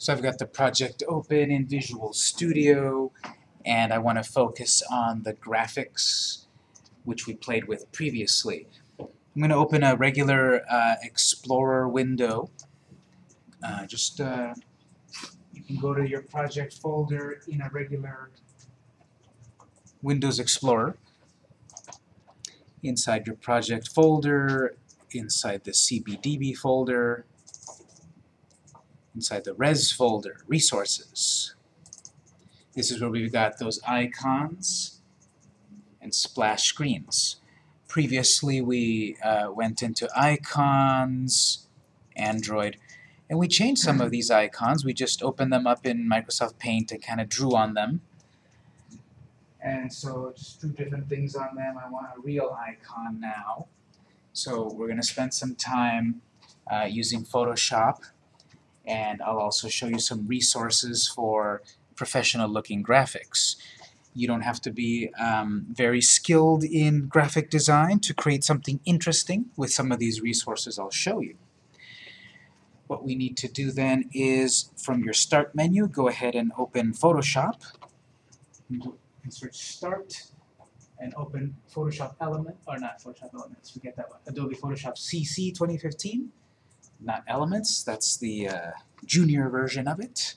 So I've got the project open in Visual Studio, and I want to focus on the graphics which we played with previously. I'm going to open a regular uh, Explorer window. Uh, just uh, you can go to your project folder in a regular Windows Explorer. Inside your project folder, inside the CBDB folder, inside the res folder, resources. This is where we've got those icons and splash screens. Previously we uh, went into icons, Android, and we changed some of these icons. We just opened them up in Microsoft Paint and kind of drew on them. And so just drew different things on them. I want a real icon now. So we're going to spend some time uh, using Photoshop and I'll also show you some resources for professional looking graphics. You don't have to be um, very skilled in graphic design to create something interesting with some of these resources I'll show you. What we need to do then is, from your Start menu, go ahead and open Photoshop. Insert Start and open Photoshop Element, or not Photoshop Elements, forget that one, Adobe Photoshop CC 2015 not Elements, that's the uh, junior version of it.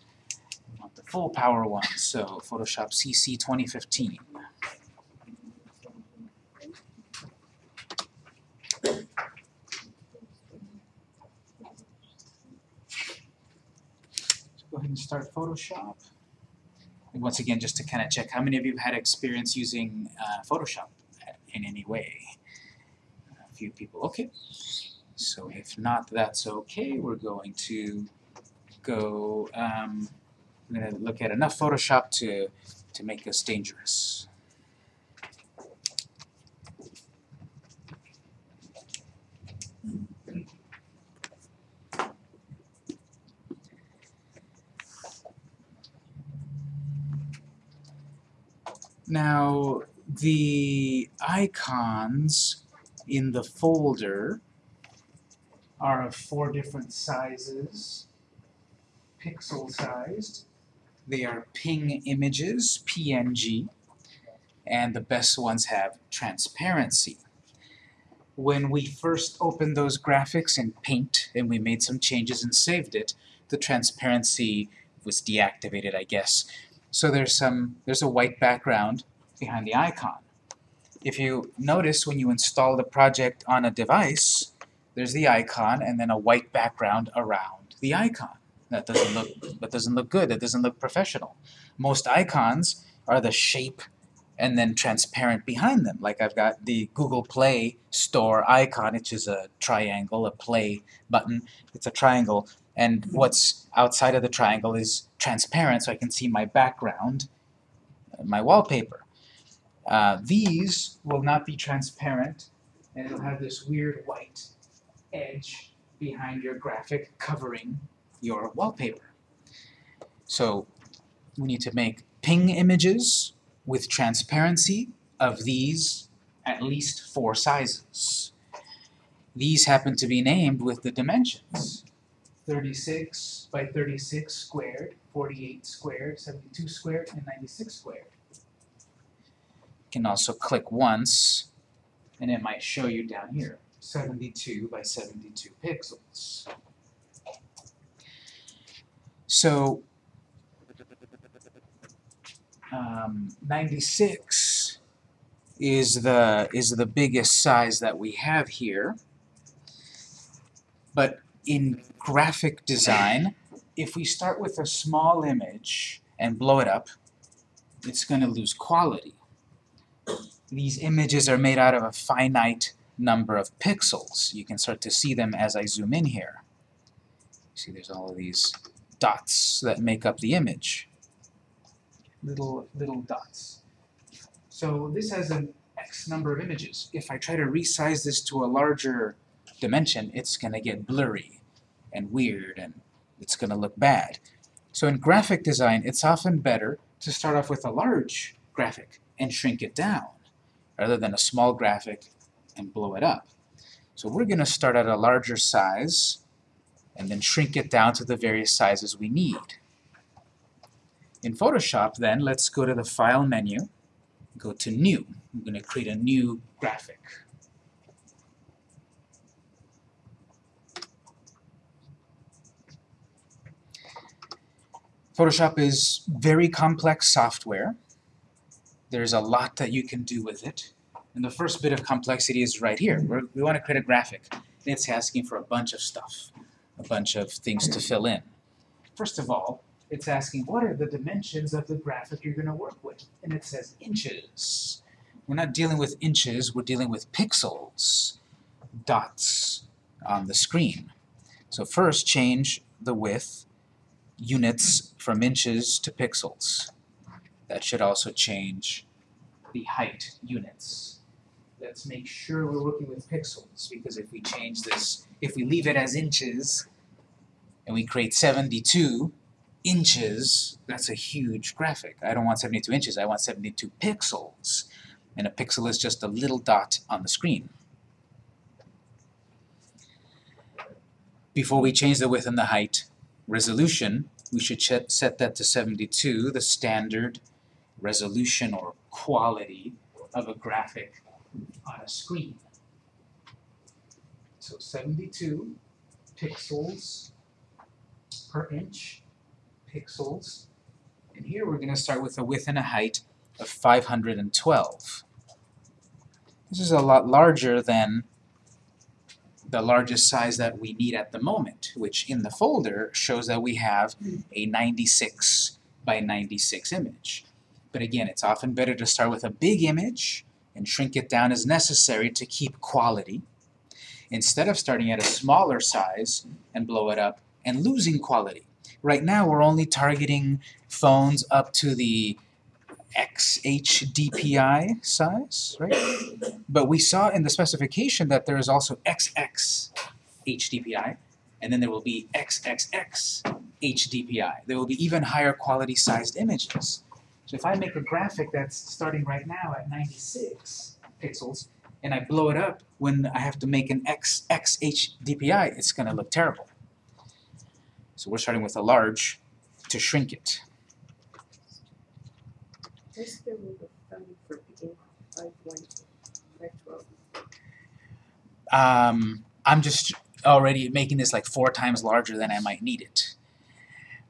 We want the full power one, so Photoshop CC 2015. So go ahead and start Photoshop. And once again, just to kind of check, how many of you have had experience using uh, Photoshop in any way? A few people, okay. So if not, that's okay. We're going to go, um, we're going to look at enough Photoshop to, to make us dangerous. Now, the icons in the folder are of four different sizes, pixel sized. They are ping images, PNG, and the best ones have transparency. When we first opened those graphics in Paint and we made some changes and saved it, the transparency was deactivated, I guess. So there's some there's a white background behind the icon. If you notice when you install the project on a device, there's the icon and then a white background around the icon. That doesn't look that doesn't look good. That doesn't look professional. Most icons are the shape and then transparent behind them. Like I've got the Google Play Store icon, which is a triangle, a play button. It's a triangle, and what's outside of the triangle is transparent, so I can see my background, my wallpaper. Uh, these will not be transparent, and it'll have this weird white edge behind your graphic covering your wallpaper. So we need to make ping images with transparency of these at least four sizes. These happen to be named with the dimensions. 36 by 36 squared, 48 squared, 72 squared, and 96 squared. You can also click once, and it might show you down here. 72 by 72 pixels. So um, 96 is the is the biggest size that we have here. But in graphic design, if we start with a small image and blow it up, it's going to lose quality. These images are made out of a finite number of pixels. You can start to see them as I zoom in here. See there's all of these dots that make up the image. Little, little dots. So this has an X number of images. If I try to resize this to a larger dimension, it's going to get blurry and weird and it's going to look bad. So in graphic design, it's often better to start off with a large graphic and shrink it down rather than a small graphic and blow it up. So we're going to start at a larger size, and then shrink it down to the various sizes we need. In Photoshop then, let's go to the File menu, go to New. I'm going to create a new graphic. Photoshop is very complex software. There's a lot that you can do with it. And the first bit of complexity is right here. We're, we want to create a graphic. And it's asking for a bunch of stuff, a bunch of things to fill in. First of all, it's asking what are the dimensions of the graphic you're going to work with? And it says inches. We're not dealing with inches, we're dealing with pixels, dots on the screen. So first change the width units from inches to pixels. That should also change the height units. Let's make sure we're working with pixels, because if we change this, if we leave it as inches, and we create 72 inches, that's a huge graphic. I don't want 72 inches, I want 72 pixels. And a pixel is just a little dot on the screen. Before we change the width and the height, resolution, we should set that to 72, the standard resolution or quality of a graphic on a screen. So 72 pixels per inch, pixels. And here we're going to start with a width and a height of 512. This is a lot larger than the largest size that we need at the moment, which in the folder shows that we have a 96 by 96 image. But again, it's often better to start with a big image and shrink it down as necessary to keep quality, instead of starting at a smaller size and blow it up and losing quality. Right now we're only targeting phones up to the XHDPI size, right? But we saw in the specification that there is also XX HDPI, and then there will be XXX HDPI. There will be even higher quality sized images. So if I make a graphic that's starting right now at 96 pixels, and I blow it up when I have to make an XX HDPI, it's going to look terrible. So we're starting with a large to shrink it. What's the rule of thumb for picking five one five twelve? Um, I'm just already making this like four times larger than I might need it.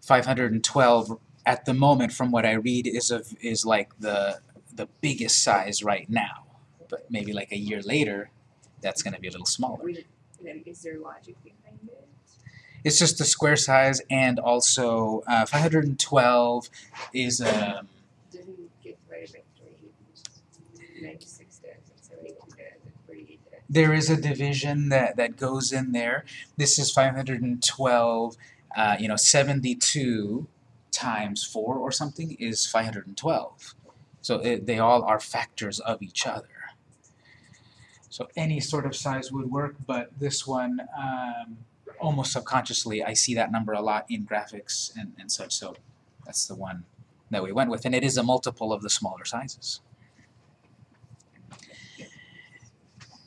512 at the moment, from what I read, is of is like the the biggest size right now. But maybe like a year later, that's going to be a little smaller. Is there logic behind it? It's just the square size, and also uh, 512 is um, Didn't get divided by three. Ninety-six does, and seventy-two does, and forty-eight does. there is a division that, that goes in there. This is 512, uh, you know, 72 times 4 or something is 512. So it, they all are factors of each other. So any sort of size would work, but this one, um, almost subconsciously, I see that number a lot in graphics and, and such, so that's the one that we went with. And it is a multiple of the smaller sizes.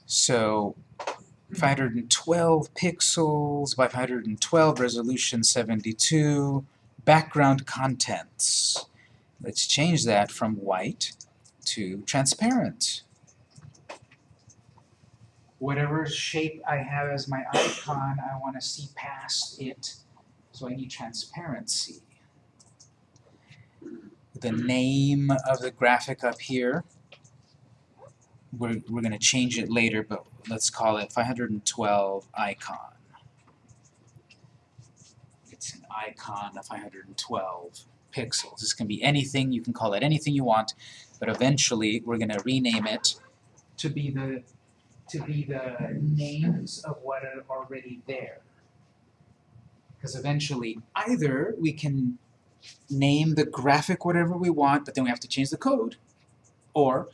So 512 pixels by 512, resolution 72, background contents. Let's change that from white to transparent. Whatever shape I have as my icon, I want to see past it, so I need transparency. The name of the graphic up here, we're, we're going to change it later, but let's call it 512 icon. It's an icon of 512 pixels. This can be anything, you can call it anything you want, but eventually we're going to rename it to be the to be the names of what are already there. Because eventually either we can name the graphic whatever we want, but then we have to change the code, or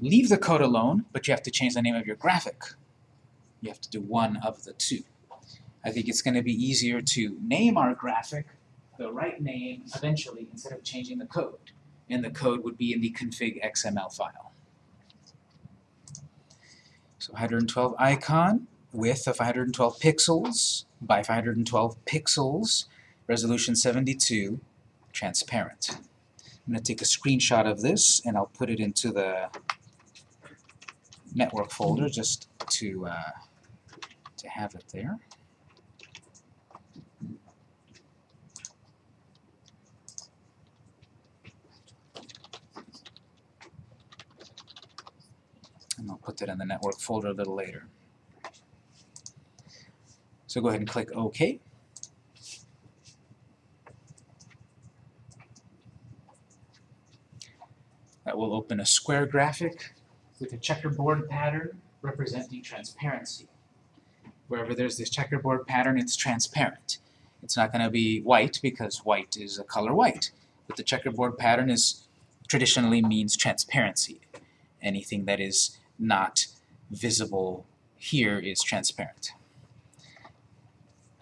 leave the code alone, but you have to change the name of your graphic. You have to do one of the two. I think it's going to be easier to name our graphic the right name eventually instead of changing the code. And the code would be in the config XML file. So 112 icon, width of 512 pixels by 512 pixels, resolution 72, transparent. I'm going to take a screenshot of this and I'll put it into the network folder just to uh, to have it there. Put that in the network folder a little later. So go ahead and click OK. That will open a square graphic with a checkerboard pattern representing transparency. Wherever there's this checkerboard pattern, it's transparent. It's not going to be white because white is a color white. But the checkerboard pattern is traditionally means transparency. Anything that is not visible here is transparent.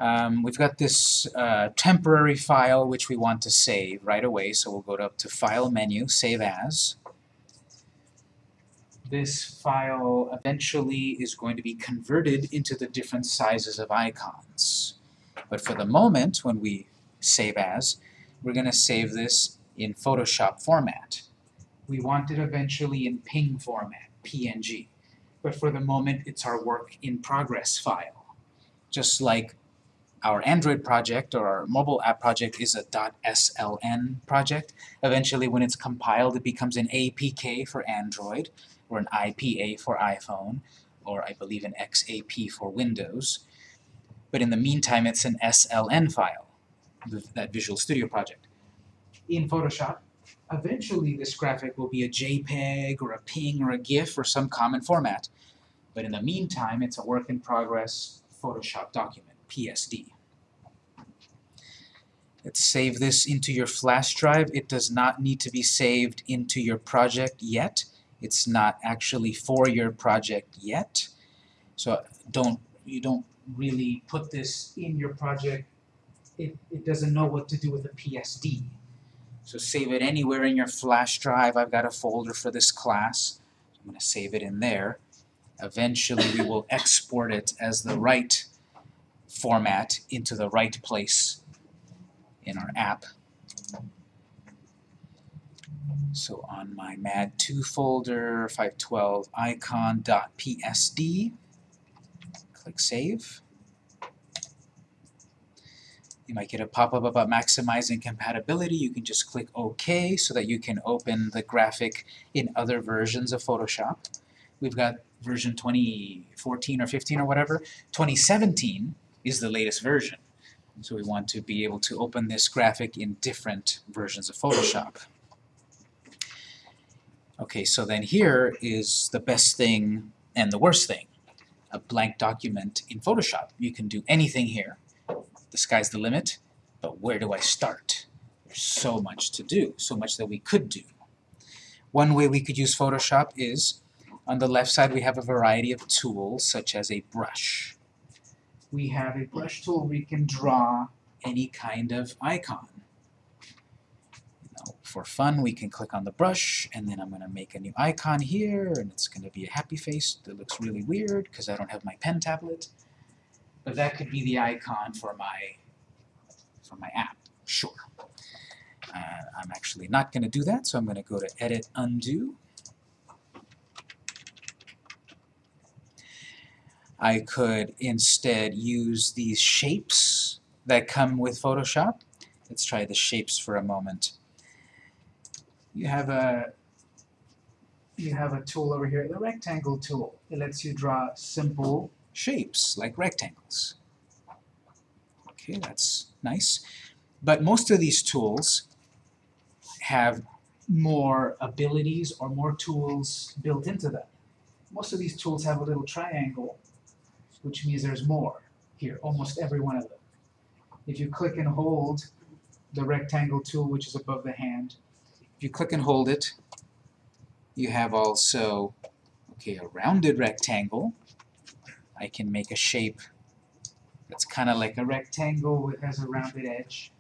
Um, we've got this uh, temporary file which we want to save right away, so we'll go to, up to File menu, Save As. This file eventually is going to be converted into the different sizes of icons. But for the moment, when we save as, we're going to save this in Photoshop format. We want it eventually in PNG format, PNG. But for the moment, it's our work in progress file. Just like our Android project or our mobile app project is a .sln project. Eventually, when it's compiled, it becomes an APK for Android, or an IPA for iPhone, or I believe an XAP for Windows. But in the meantime, it's an SLN file, that Visual Studio project. In Photoshop, eventually this graphic will be a JPEG or a PNG or a GIF or some common format. But in the meantime, it's a work in progress Photoshop document, PSD. Let's save this into your flash drive. It does not need to be saved into your project yet. It's not actually for your project yet. So don't you don't really put this in your project. It, it doesn't know what to do with the PSD. So save it anywhere in your flash drive. I've got a folder for this class. I'm going to save it in there. Eventually we will export it as the right format into the right place in our app. So on my MAD2 folder, 512 icon.psd, click Save. You might get a pop-up about maximizing compatibility. You can just click OK so that you can open the graphic in other versions of Photoshop. We've got version 2014 or 15 or whatever. 2017 is the latest version. So we want to be able to open this graphic in different versions of Photoshop. Okay, so then here is the best thing and the worst thing. A blank document in Photoshop. You can do anything here. The sky's the limit, but where do I start? There's so much to do, so much that we could do. One way we could use Photoshop is, on the left side we have a variety of tools, such as a brush. We have a brush tool where we can draw any kind of icon Now, for fun, we can click on the brush, and then I'm going to make a new icon here, and it's going to be a happy face that looks really weird because I don't have my pen tablet. But that could be the icon for my, for my app, sure. Uh, I'm actually not going to do that, so I'm going to go to Edit, Undo. I could instead use these shapes that come with Photoshop. Let's try the shapes for a moment you have a you have a tool over here, the rectangle tool. It lets you draw simple shapes like rectangles. Okay, that's nice. But most of these tools have more abilities or more tools built into them. Most of these tools have a little triangle, which means there's more here, almost every one of them. If you click and hold the rectangle tool, which is above the hand, if you click and hold it, you have also, okay, a rounded rectangle. I can make a shape that's kind of like a rectangle that has a rounded edge.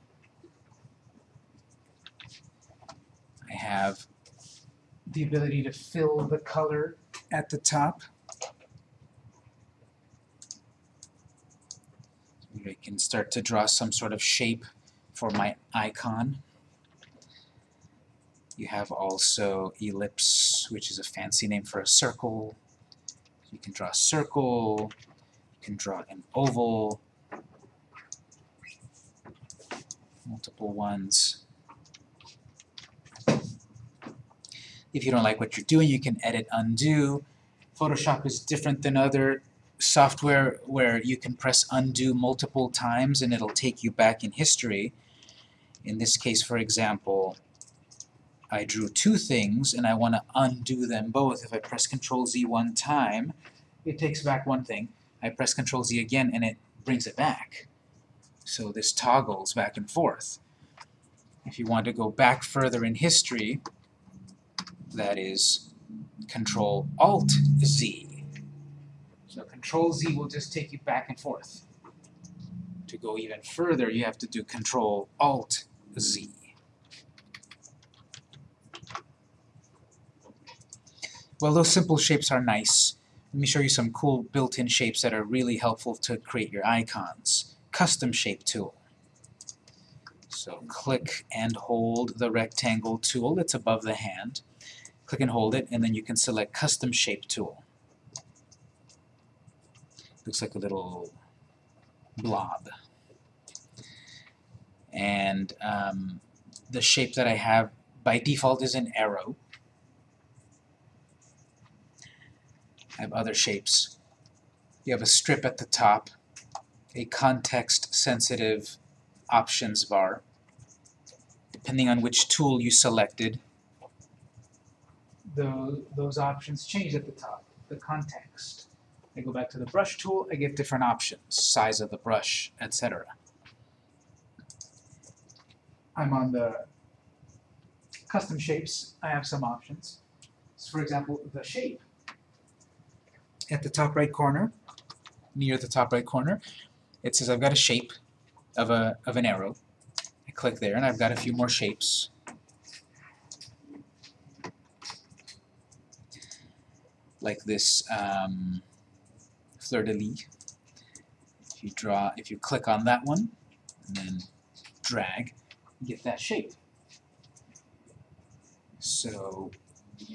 I have the ability to fill the color at the top. I can start to draw some sort of shape for my icon. You have also ellipse, which is a fancy name for a circle. You can draw a circle, you can draw an oval, multiple ones. If you don't like what you're doing, you can edit undo. Photoshop is different than other software where you can press undo multiple times and it'll take you back in history. In this case, for example, I drew two things and I want to undo them both. If I press Control Z one time, it takes back one thing. I press Control Z again and it brings it back. So this toggles back and forth. If you want to go back further in history, that is Control Alt Z. So Control Z will just take you back and forth. To go even further, you have to do Control Alt Z. Well, those simple shapes are nice. Let me show you some cool built-in shapes that are really helpful to create your icons. Custom Shape tool. So click and hold the rectangle tool that's above the hand. Click and hold it, and then you can select Custom Shape tool. Looks like a little blob. And um, the shape that I have by default is an arrow. I have other shapes. You have a strip at the top, a context-sensitive options bar, depending on which tool you selected. The, those options change at the top, the context. I go back to the brush tool, I get different options, size of the brush, etc. I'm on the custom shapes, I have some options. So for example, the shape at the top right corner, near the top right corner, it says I've got a shape of, a, of an arrow. I click there and I've got a few more shapes. Like this um, fleur-de-lis. If you draw, if you click on that one and then drag, you get that shape. So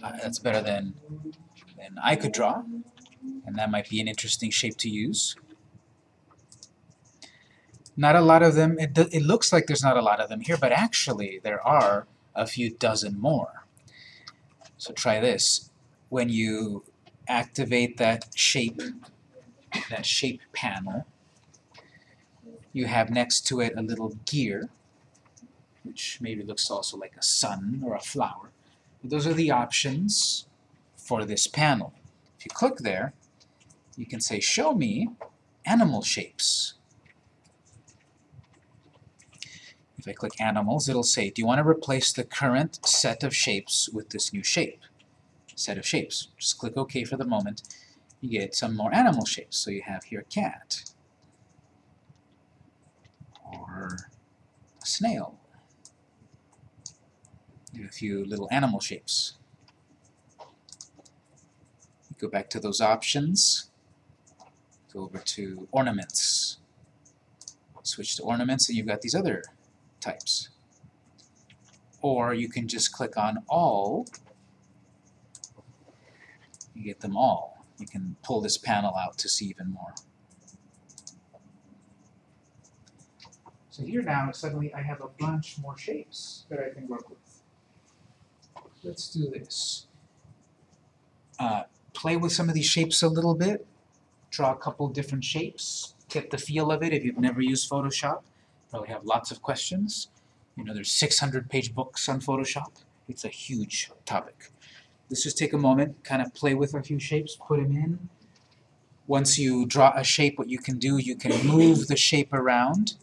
uh, that's better than, than I could draw and that might be an interesting shape to use. Not a lot of them, it, it looks like there's not a lot of them here, but actually there are a few dozen more. So try this. When you activate that shape, that shape panel, you have next to it a little gear, which maybe looks also like a sun or a flower. Those are the options for this panel. If you click there, you can say, show me animal shapes. If I click animals, it'll say, do you want to replace the current set of shapes with this new shape? Set of shapes. Just click OK for the moment. You get some more animal shapes. So you have here a cat, or a snail. You a few little animal shapes. Go back to those options. Go over to ornaments. Switch to ornaments and you've got these other types. Or you can just click on all. You get them all. You can pull this panel out to see even more. So here now, suddenly I have a bunch more shapes that I can work with. Let's do this. Uh, play with some of these shapes a little bit, draw a couple different shapes, get the feel of it if you've never used Photoshop. Probably have lots of questions. You know, there's 600 page books on Photoshop. It's a huge topic. Let's just take a moment, kind of play with a few shapes, put them in. Once you draw a shape, what you can do, you can move the shape around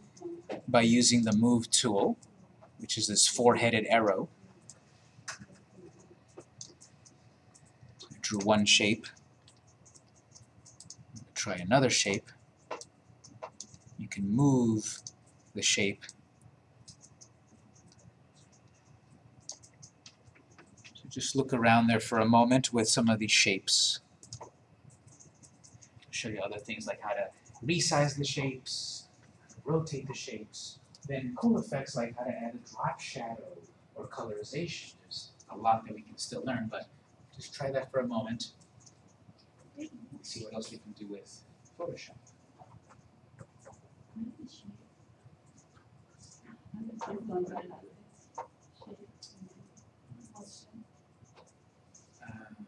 by using the Move tool, which is this four-headed arrow. drew one shape. Try another shape. You can move the shape. So just look around there for a moment with some of these shapes. I'll show you other things like how to resize the shapes, rotate the shapes. Then cool effects like how to add a drop shadow or colorization. There's a lot that we can still learn, but just try that for a moment. See what else we can do with Photoshop. Um.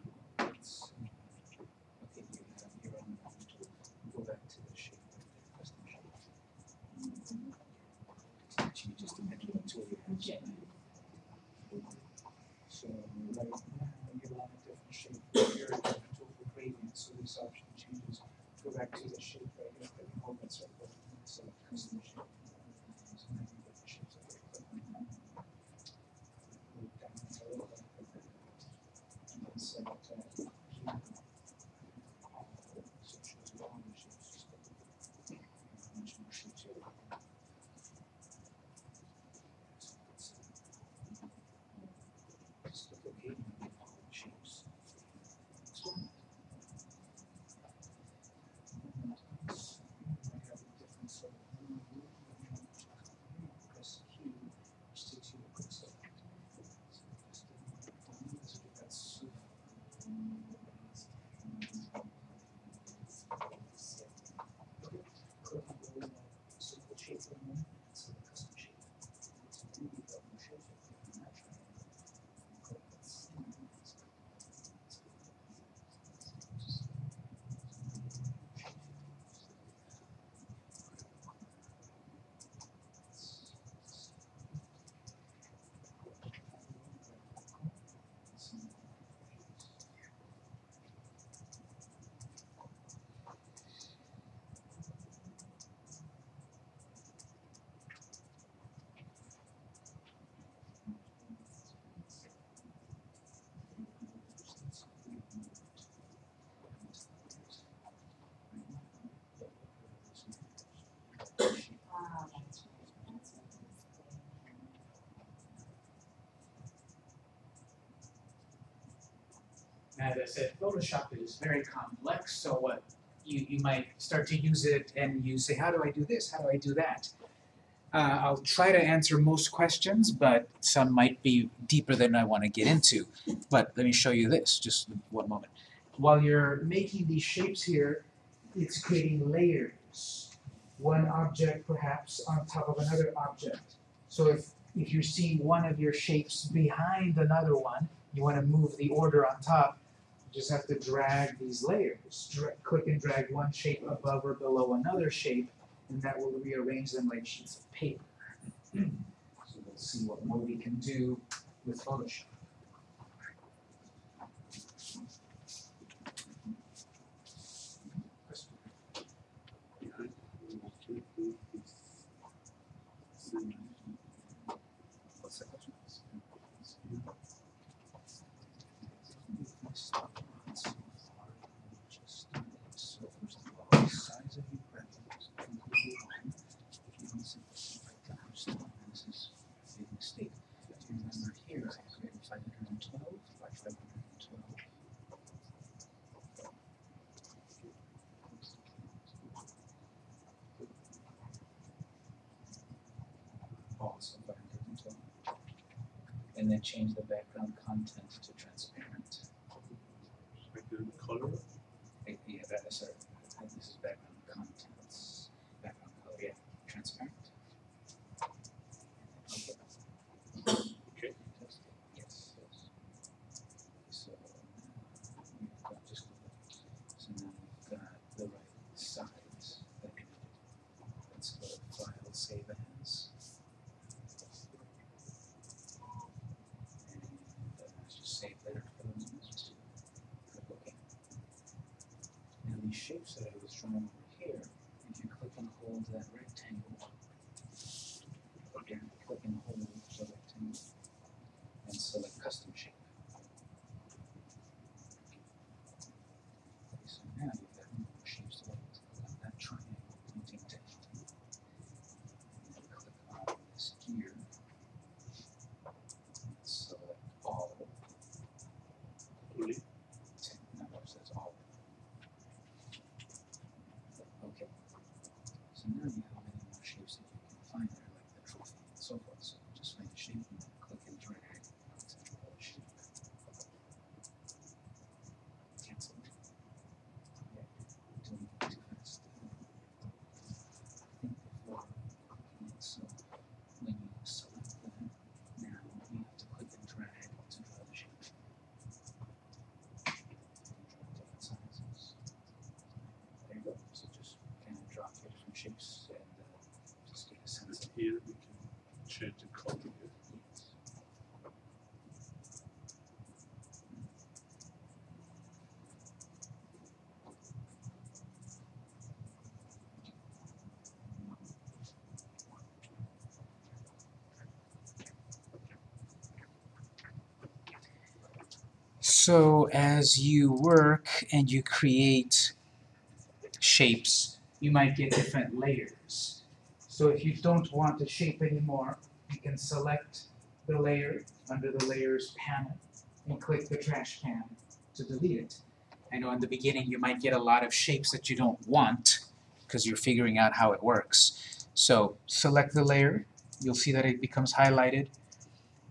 So right now, you're on a different shape, here, a different tool for option changes. Go back to the shape right click and hold that circle, and select custom shape. So now you get the shapes that we're clicking on. Move down to the left, and then select, uh, here. So it shows you all the shapes, just click it. And much more shapes here. So it's, uh, just click OK and you get all the shapes. Next one. And that's- I have a different sort of move, you know, press Q, which takes you to quick select. So just do one, so that's, uh, Okay, click on the, uh, simple shape for a moment, so the custom shape. It's really a new shape, if you can imagine. Click this. As I said, Photoshop is very complex, so what you, you might start to use it and you say, how do I do this? How do I do that? Uh, I'll try to answer most questions, but some might be deeper than I want to get into. But let me show you this, just one moment. While you're making these shapes here, it's creating layers. One object perhaps on top of another object. So if, if you see one of your shapes behind another one, you want to move the order on top, just have to drag these layers. Dra- click and drag one shape above or below another shape, and that will rearrange them like sheets of paper. so we'll see what more we can do with Photoshop. What's the question? So first of all, size of your preference, completely fine. If you don't simplify it down, still, and this is a big mistake. Do you remember here, I created five hundred and twelve by five hundred and twelve. Also five hundred and twelve. And then change the background content to transparent. Like the color, Yeah, that, sorry, uh, this is background contents, background color, yeah, transparent. Okay. Okay. Yes, yes. So, now we've got just, so now we've got the right size that we needed. Let's go to file, save as. And uh, let's just save there for the moment. Click OK. Now these shapes that I was drawing over here, if you click and hold that rectangle, again, click and hold the rectangle, and select custom shape. Okay, so now you've got more shapes to like, click on that triangle pointing down. And then click on this gear. and Select all, only, ten, no, it says all. Okay. So now you have many more shapes so forth. So just find the shape and click and drag to draw the shape. Cancel. Yeah, doing it too fast. Think before clicking it, so when you select that, now you have to click and drag to draw the shape. Draw different sizes. There you go. So just kind of and uh, just get a sense of Here we can change the. So as you work and you create shapes, you might get different layers. So if you don't want a shape anymore, you can select the layer under the layers panel and click the trash can to delete it. I know in the beginning you might get a lot of shapes that you don't want because you're figuring out how it works. So select the layer, you'll see that it becomes highlighted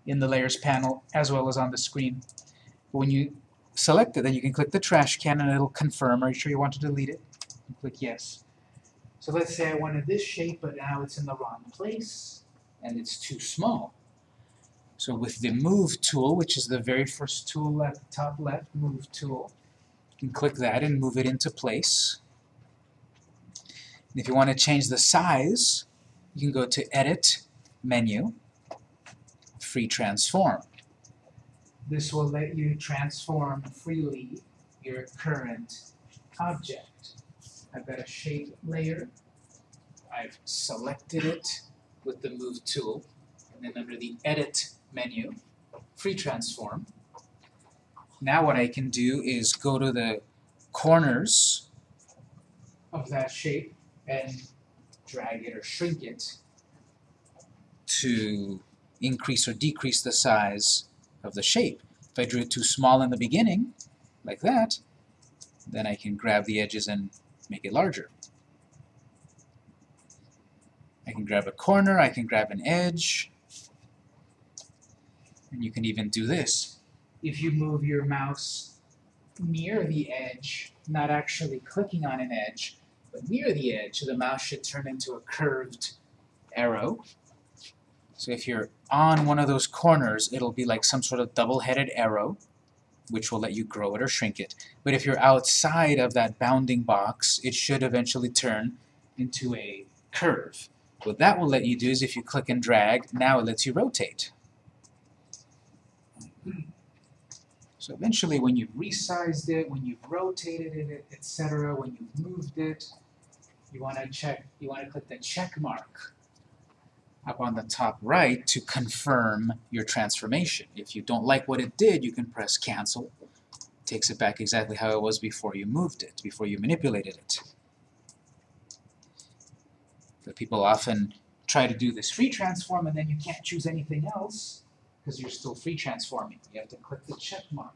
in the layers panel as well as on the screen. When you select it, then you can click the trash can and it'll confirm, are you sure you want to delete it? And click yes. So let's say I wanted this shape, but now it's in the wrong place and it's too small. So with the move tool, which is the very first tool left, top left, move tool, you can click that and move it into place. And if you want to change the size, you can go to Edit, Menu, Free Transform. This will let you transform freely your current object. I've got a shape layer. I've selected it with the Move tool. And then under the Edit menu, Free Transform. Now what I can do is go to the corners of that shape and drag it or shrink it to increase or decrease the size of the shape. If I drew it too small in the beginning, like that, then I can grab the edges and make it larger. I can grab a corner, I can grab an edge, and you can even do this. If you move your mouse near the edge, not actually clicking on an edge, but near the edge, the mouse should turn into a curved arrow. So if you're on one of those corners, it'll be like some sort of double-headed arrow, which will let you grow it or shrink it. But if you're outside of that bounding box, it should eventually turn into a curve. What that will let you do is if you click and drag, now it lets you rotate. So eventually when you've resized it, when you've rotated it, etc., when you've moved it, you want to check, you want to click the check mark up on the top right to confirm your transformation. If you don't like what it did, you can press cancel. takes it back exactly how it was before you moved it, before you manipulated it. But people often try to do this free transform and then you can't choose anything else because you're still free transforming. You have to click the check mark.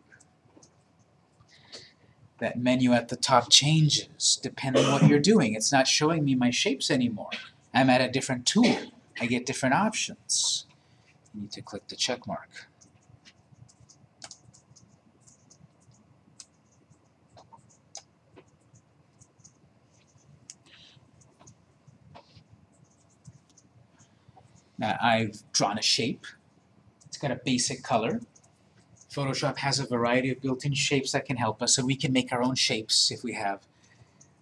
That menu at the top changes depending on what you're doing. It's not showing me my shapes anymore. I'm at a different tool. I get different options. You need to click the check mark. Now I've drawn a shape. It's got a basic color. Photoshop has a variety of built-in shapes that can help us, so we can make our own shapes if we have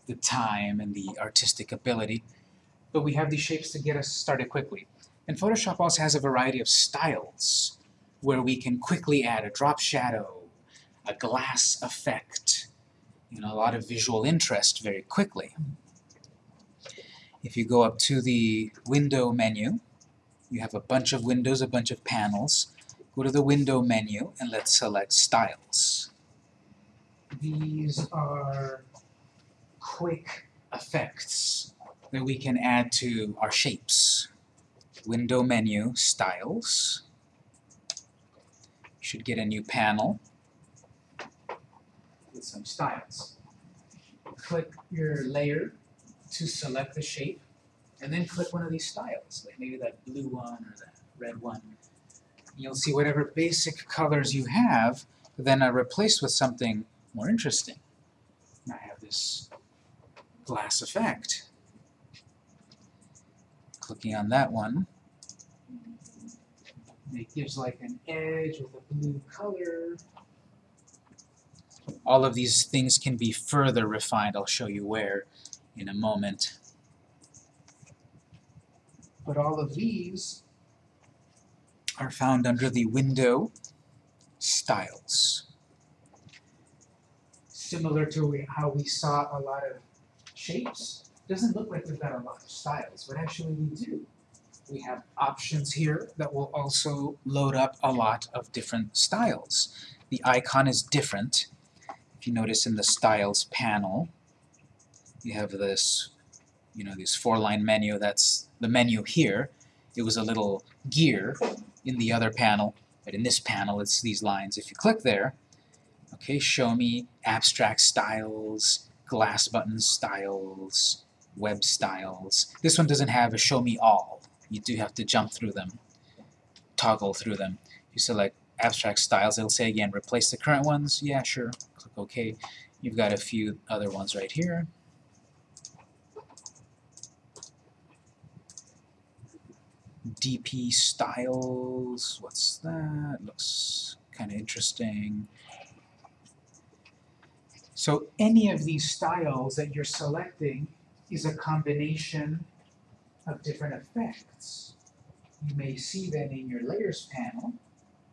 the time and the artistic ability. But we have these shapes to get us started quickly. And Photoshop also has a variety of styles where we can quickly add a drop shadow, a glass effect, you know, a lot of visual interest very quickly. If you go up to the window menu, you have a bunch of windows, a bunch of panels. Go to the window menu and let's select styles. These are quick effects that we can add to our shapes. Window menu, styles. Should get a new panel with some styles. Click your layer to select the shape. and then click one of these styles, like maybe that blue one or that red one. You'll see whatever basic colors you have, then are replaced with something more interesting. And I have this glass effect. Clicking on that one, it gives like an edge with a blue color. All of these things can be further refined. I'll show you where in a moment. But all of these are found under the window styles. Similar to how we saw a lot of shapes, doesn't look like we've got a lot of styles, but actually we do. We have options here that will also load up a lot of different styles. The icon is different. If you notice in the styles panel, you have this, you know, this four-line menu, that's the menu here. It was a little gear in the other panel, but in this panel it's these lines. If you click there, okay, show me abstract styles, glass button styles, web styles. This one doesn't have a show me all. You do have to jump through them, toggle through them. You select abstract styles, it'll say again, replace the current ones. Yeah, sure. Click OK. You've got a few other ones right here. DP styles, what's that? Looks kind of interesting. So any of these styles that you're selecting is a combination of different effects. You may see then in your layers panel,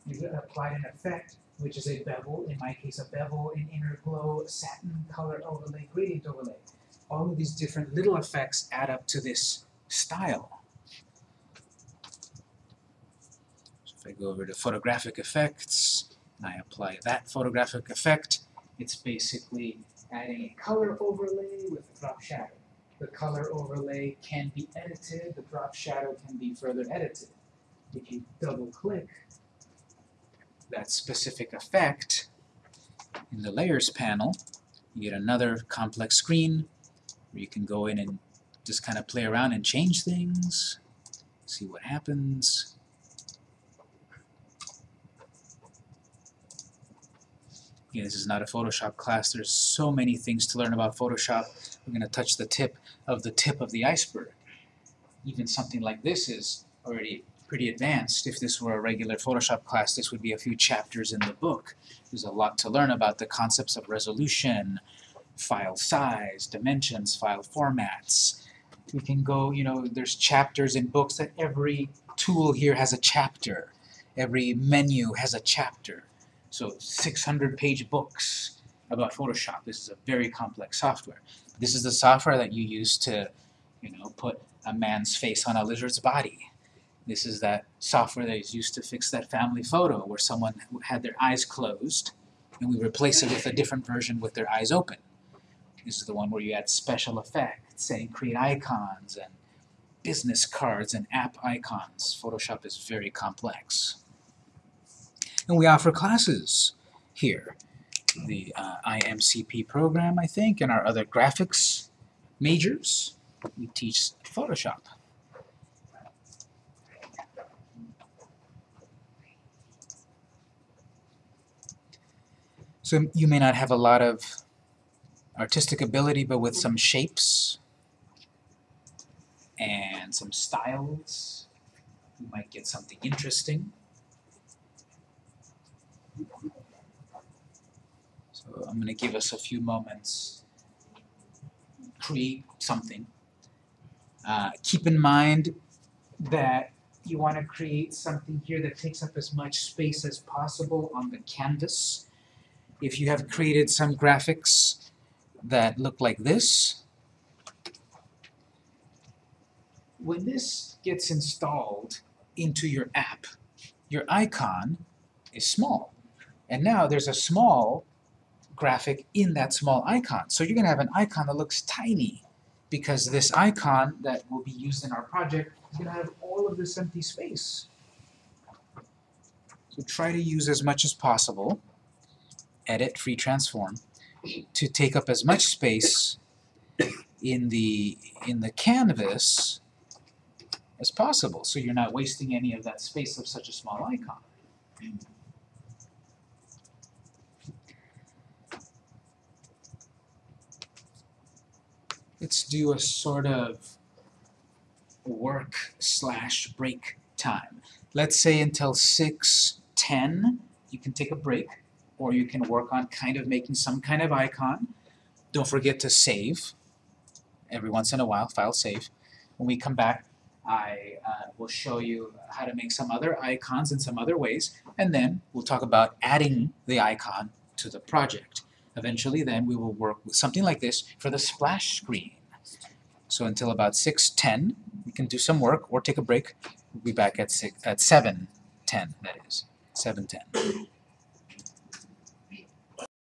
you've applied an effect which is a bevel, in my case a bevel, an inner glow, satin color overlay, gradient overlay. All of these different little effects add up to this style. So if I go over to photographic effects, and I apply that photographic effect, it's basically adding a color overlay with a drop shadow. The color overlay can be edited, the drop shadow can be further edited. If you double click that specific effect in the layers panel, you get another complex screen where you can go in and just kind of play around and change things, see what happens. This is not a Photoshop class. There's so many things to learn about Photoshop. We're going to touch the tip of the tip of the iceberg. Even something like this is already pretty advanced. If this were a regular Photoshop class, this would be a few chapters in the book. There's a lot to learn about the concepts of resolution, file size, dimensions, file formats. We can go, you know, there's chapters in books that every tool here has a chapter. Every menu has a chapter. So 600 page books about Photoshop. This is a very complex software. This is the software that you use to, you know, put a man's face on a lizard's body. This is that software that is used to fix that family photo where someone had their eyes closed and we replace it with a different version with their eyes open. This is the one where you add special effects and create icons and business cards and app icons. Photoshop is very complex. And we offer classes here. The uh, IMCP program, I think, and our other graphics majors. We teach Photoshop. So you may not have a lot of artistic ability, but with some shapes and some styles, you might get something interesting. So I'm going to give us a few moments. Create something. Uh, keep in mind that you want to create something here that takes up as much space as possible on the canvas. If you have created some graphics that look like this, when this gets installed into your app, your icon is small. And now there's a small graphic in that small icon. So you're going to have an icon that looks tiny because this icon that will be used in our project is going to have all of this empty space. So try to use as much as possible, edit, free transform, to take up as much space in the, in the canvas as possible, so you're not wasting any of that space of such a small icon. Let's do a sort of work slash break time. Let's say until six ten, you can take a break, or you can work on kind of making some kind of icon. Don't forget to save. Every once in a while, file save. When we come back, I uh, will show you how to make some other icons in some other ways, and then we'll talk about adding the icon to the project. Eventually then we will work with something like this for the splash screen. So until about 6:10, we can do some work or take a break. We'll be back at six, at 7:10, that is, 7:10.